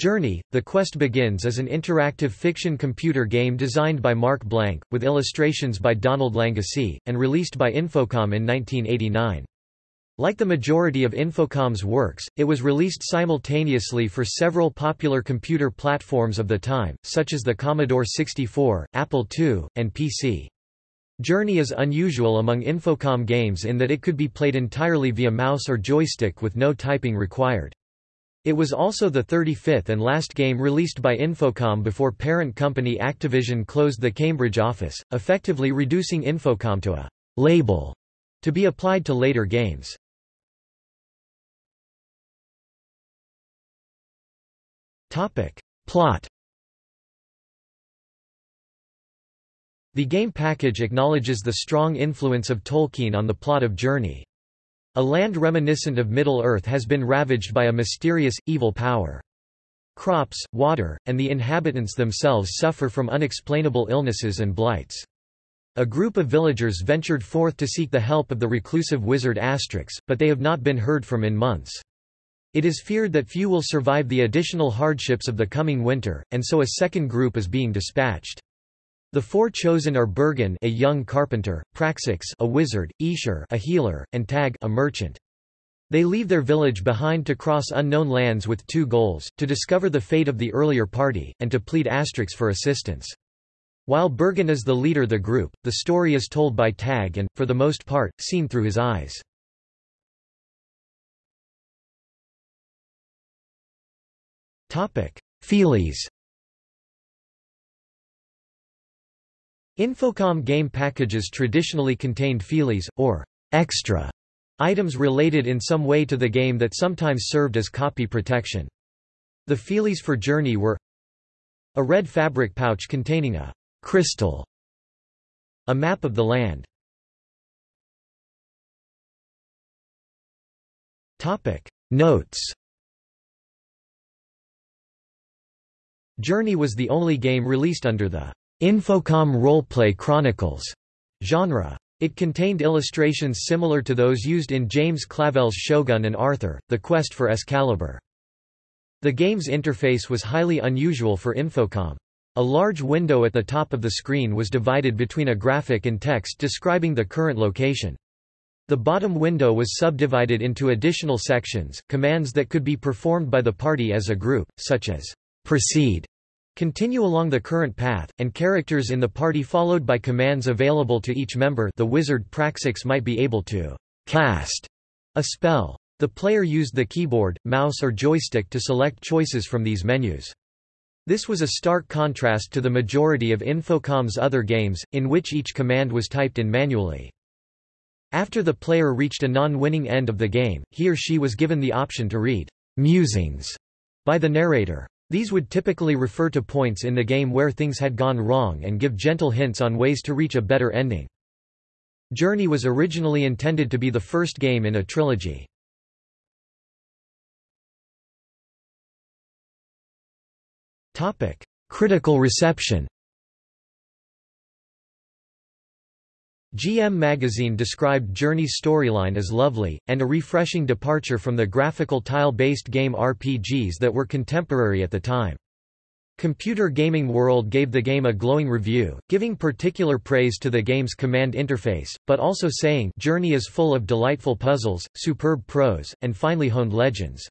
Journey, The Quest Begins is an interactive fiction computer game designed by Marc Blank, with illustrations by Donald Langosy, and released by Infocom in 1989. Like the majority of Infocom's works, it was released simultaneously for several popular computer platforms of the time, such as the Commodore 64, Apple II, and PC. Journey is unusual among Infocom games in that it could be played entirely via mouse or joystick with no typing required. It was also the 35th and last game released by Infocom before parent company Activision closed the Cambridge office, effectively reducing Infocom to a «label» to be applied to later games. Topic. Plot The game package acknowledges the strong influence of Tolkien on the plot of Journey. A land reminiscent of Middle-earth has been ravaged by a mysterious, evil power. Crops, water, and the inhabitants themselves suffer from unexplainable illnesses and blights. A group of villagers ventured forth to seek the help of the reclusive wizard Astrix, but they have not been heard from in months. It is feared that few will survive the additional hardships of the coming winter, and so a second group is being dispatched. The four chosen are Bergon a young carpenter, Praxix a wizard, Esher a healer, and Tag a merchant. They leave their village behind to cross unknown lands with two goals, to discover the fate of the earlier party, and to plead Astrix for assistance. While Bergon is the leader of the group, the story is told by Tag and, for the most part, seen through his eyes. Feelies Infocom game packages traditionally contained feelies, or extra items related in some way to the game that sometimes served as copy protection. The feelies for Journey were a red fabric pouch containing a crystal, a map of the land. Topic Notes Journey was the only game released under the Infocom Roleplay Chronicles genre. It contained illustrations similar to those used in James Clavell's Shogun and Arthur, The Quest for Excalibur. The game's interface was highly unusual for Infocom. A large window at the top of the screen was divided between a graphic and text describing the current location. The bottom window was subdivided into additional sections, commands that could be performed by the party as a group, such as proceed Continue along the current path, and characters in the party followed by commands available to each member the wizard Praxix might be able to cast a spell. The player used the keyboard, mouse or joystick to select choices from these menus. This was a stark contrast to the majority of Infocom's other games, in which each command was typed in manually. After the player reached a non-winning end of the game, he or she was given the option to read musings by the narrator. These would typically refer to points in the game where things had gone wrong and give gentle hints on ways to reach a better ending. Journey was originally intended to be the first game in a trilogy. Critical reception GM Magazine described Journey's storyline as lovely, and a refreshing departure from the graphical tile-based game RPGs that were contemporary at the time. Computer Gaming World gave the game a glowing review, giving particular praise to the game's command interface, but also saying Journey is full of delightful puzzles, superb prose, and finely honed legends.